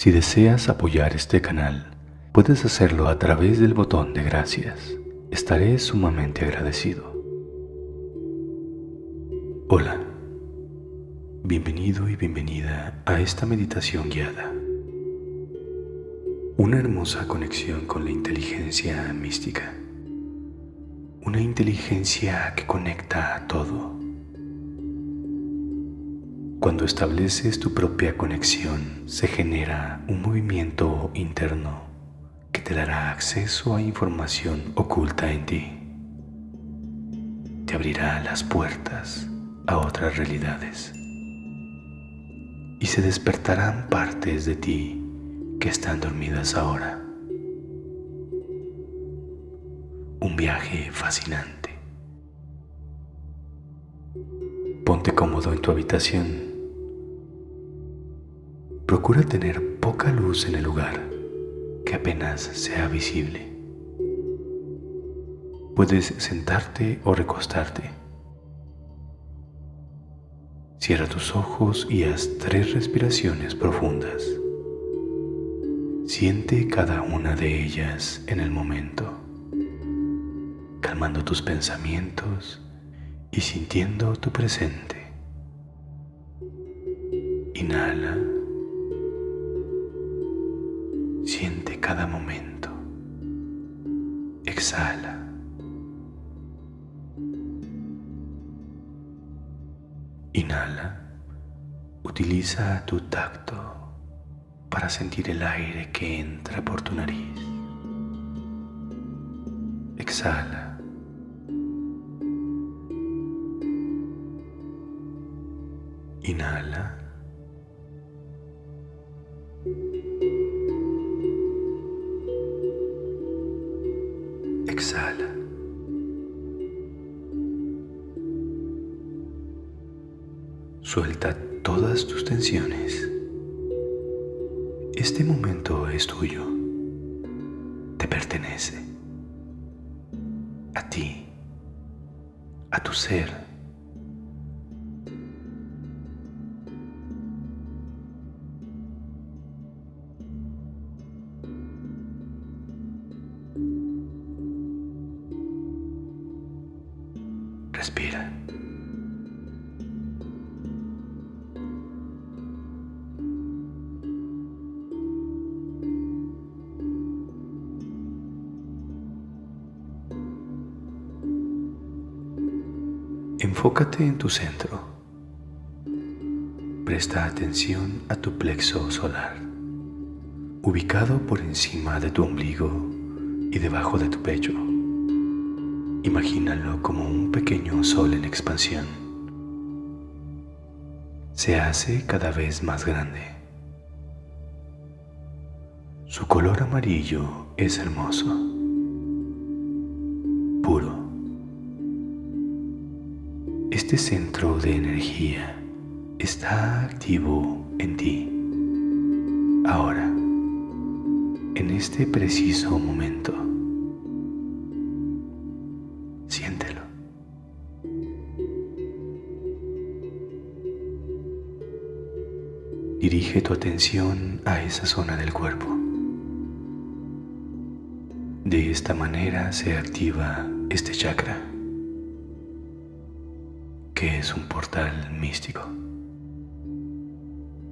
Si deseas apoyar este canal, puedes hacerlo a través del botón de gracias. Estaré sumamente agradecido. Hola, bienvenido y bienvenida a esta meditación guiada. Una hermosa conexión con la inteligencia mística. Una inteligencia que conecta a todo cuando estableces tu propia conexión, se genera un movimiento interno que te dará acceso a información oculta en ti. Te abrirá las puertas a otras realidades. Y se despertarán partes de ti que están dormidas ahora. Un viaje fascinante. Ponte cómodo en tu habitación Procura tener poca luz en el lugar, que apenas sea visible. Puedes sentarte o recostarte. Cierra tus ojos y haz tres respiraciones profundas. Siente cada una de ellas en el momento, calmando tus pensamientos y sintiendo tu presente. Inhala. Siente cada momento. Exhala. Inhala. Utiliza tu tacto para sentir el aire que entra por tu nariz. Exhala. Suelta todas tus tensiones. Este momento es tuyo. Te pertenece. A ti. A tu ser. Respira. Enfócate en tu centro. Presta atención a tu plexo solar, ubicado por encima de tu ombligo y debajo de tu pecho. Imagínalo como un pequeño sol en expansión. Se hace cada vez más grande. Su color amarillo es hermoso, Este centro de energía está activo en ti, ahora, en este preciso momento. Dirige tu atención a esa zona del cuerpo. De esta manera se activa este chakra, es un portal místico.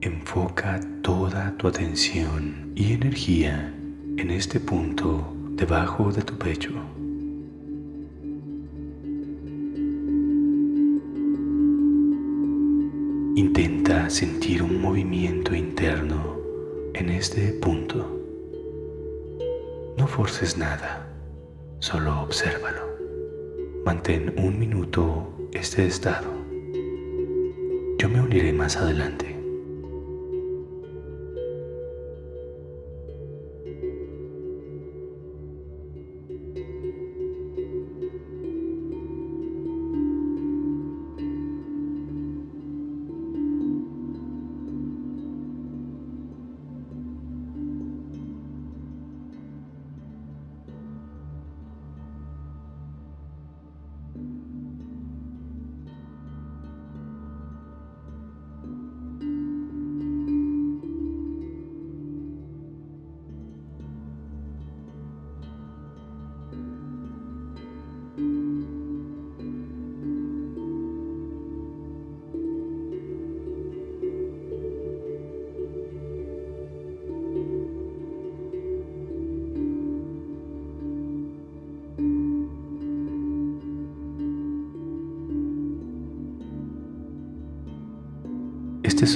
Enfoca toda tu atención y energía en este punto debajo de tu pecho. Intenta sentir un movimiento interno en este punto. No forces nada, solo obsérvalo. Mantén un minuto este estado. Yo me uniré más adelante.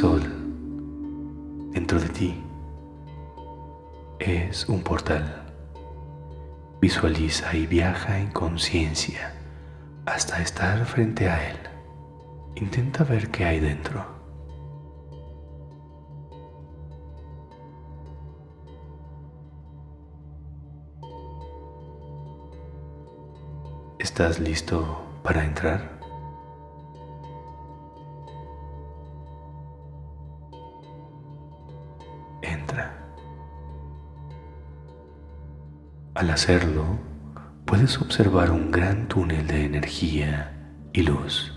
Sol dentro de ti es un portal. Visualiza y viaja en conciencia hasta estar frente a él. Intenta ver qué hay dentro. ¿Estás listo para entrar? Al hacerlo, puedes observar un gran túnel de energía y luz.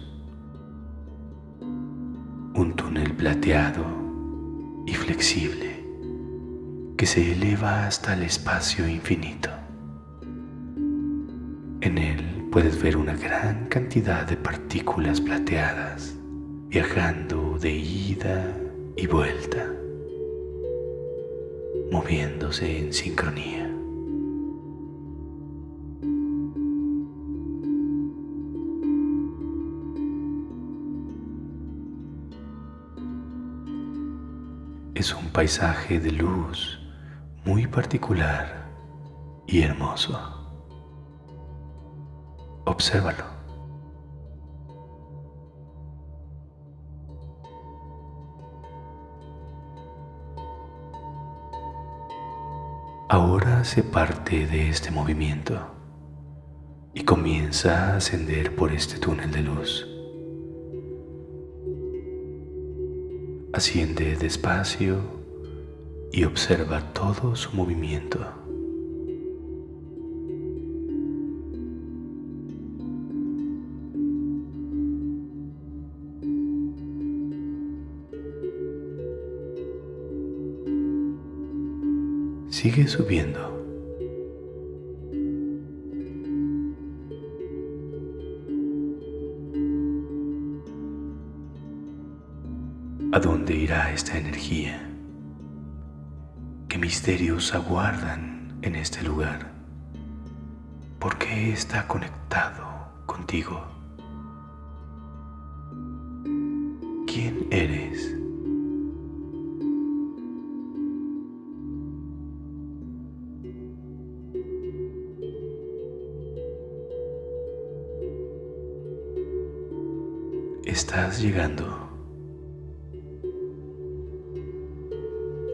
Un túnel plateado y flexible que se eleva hasta el espacio infinito. En él puedes ver una gran cantidad de partículas plateadas viajando de ida y vuelta, moviéndose en sincronía. Es un paisaje de luz muy particular y hermoso. Obsérvalo. Ahora se parte de este movimiento y comienza a ascender por este túnel de luz. Asciende despacio y observa todo su movimiento. Sigue subiendo. ¿A dónde irá esta energía? ¿Qué misterios aguardan en este lugar? ¿Por qué está conectado contigo? ¿Quién eres? Estás llegando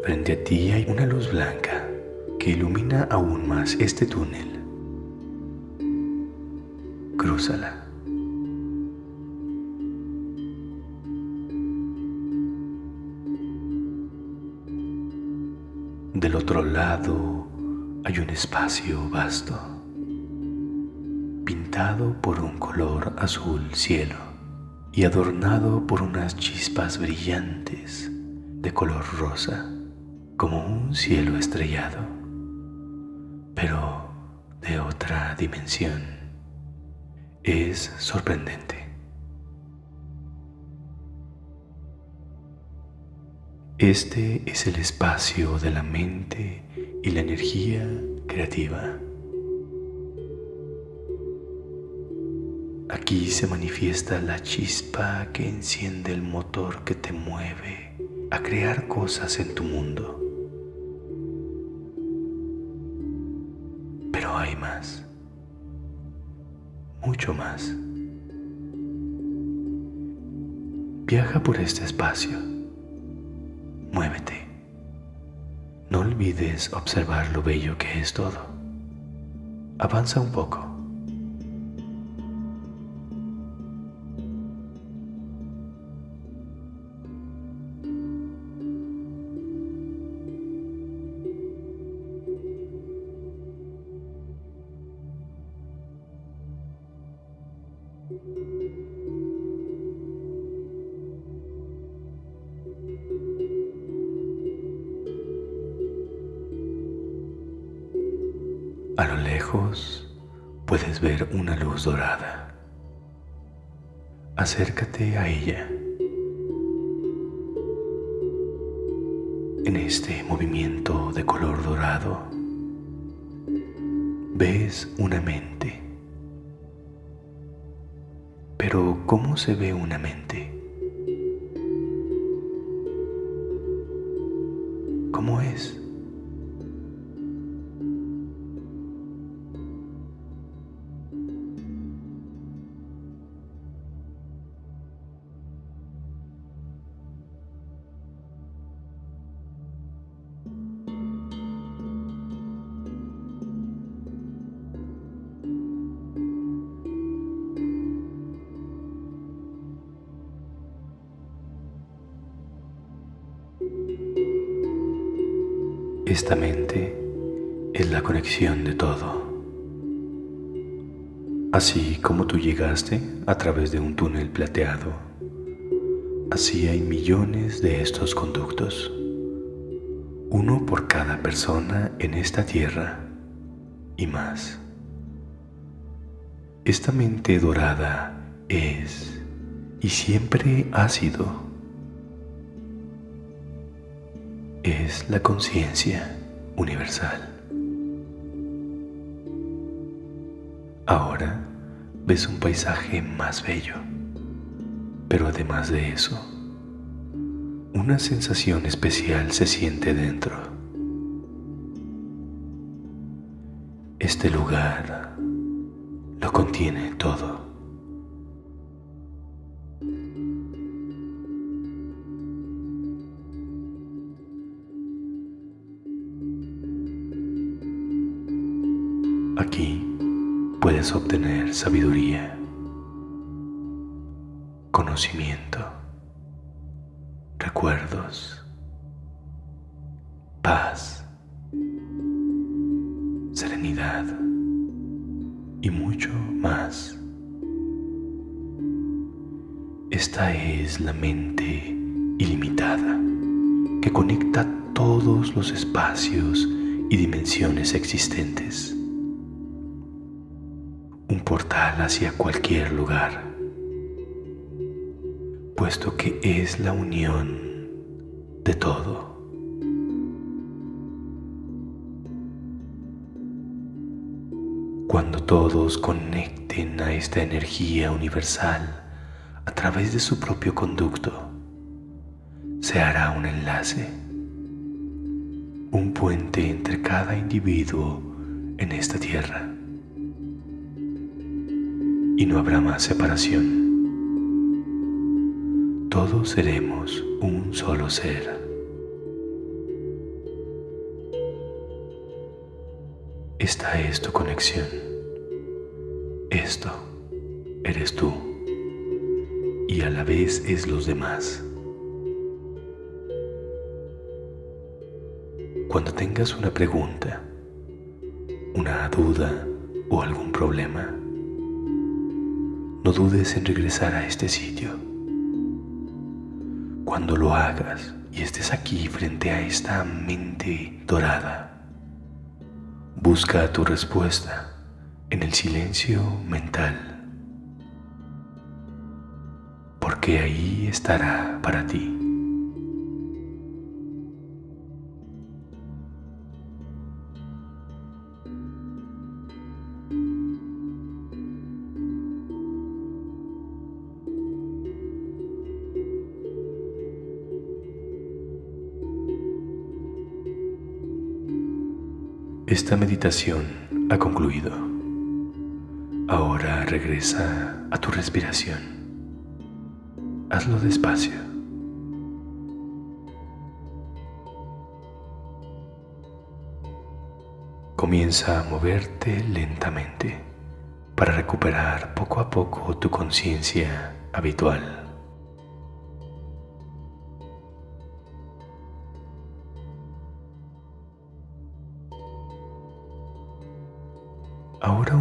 Frente a ti hay una luz blanca que ilumina aún más este túnel. Crúzala. Del otro lado hay un espacio vasto, pintado por un color azul cielo y adornado por unas chispas brillantes de color rosa como un cielo estrellado, pero de otra dimensión. Es sorprendente. Este es el espacio de la mente y la energía creativa. Aquí se manifiesta la chispa que enciende el motor que te mueve a crear cosas en tu mundo. Más. Viaja por este espacio, muévete. No olvides observar lo bello que es todo. Avanza un poco. A lo lejos puedes ver una luz dorada. Acércate a ella. En este movimiento de color dorado ves una mente. Pero ¿cómo se ve una mente? como es. Esta mente es la conexión de todo. Así como tú llegaste a través de un túnel plateado, así hay millones de estos conductos, uno por cada persona en esta tierra y más. Esta mente dorada es y siempre ha sido es la conciencia universal. Ahora ves un paisaje más bello, pero además de eso, una sensación especial se siente dentro. Este lugar lo contiene todo. Aquí puedes obtener sabiduría, conocimiento, recuerdos, paz, serenidad y mucho más. Esta es la mente ilimitada que conecta todos los espacios y dimensiones existentes un portal hacia cualquier lugar, puesto que es la unión de todo. Cuando todos conecten a esta energía universal a través de su propio conducto, se hará un enlace, un puente entre cada individuo en esta tierra y no habrá más separación. Todos seremos un solo ser. Esta es tu conexión. Esto eres tú y a la vez es los demás. Cuando tengas una pregunta, una duda o algún problema, no dudes en regresar a este sitio. Cuando lo hagas y estés aquí frente a esta mente dorada, busca tu respuesta en el silencio mental, porque ahí estará para ti. Esta meditación ha concluido. Ahora regresa a tu respiración. Hazlo despacio. Comienza a moverte lentamente para recuperar poco a poco tu conciencia habitual.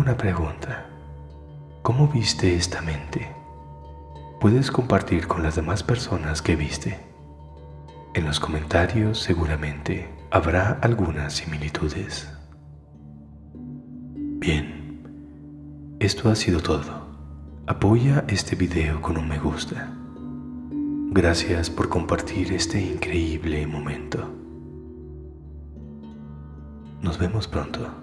Una pregunta. ¿Cómo viste esta mente? Puedes compartir con las demás personas que viste. En los comentarios seguramente habrá algunas similitudes. Bien, esto ha sido todo. Apoya este video con un me gusta. Gracias por compartir este increíble momento. Nos vemos pronto.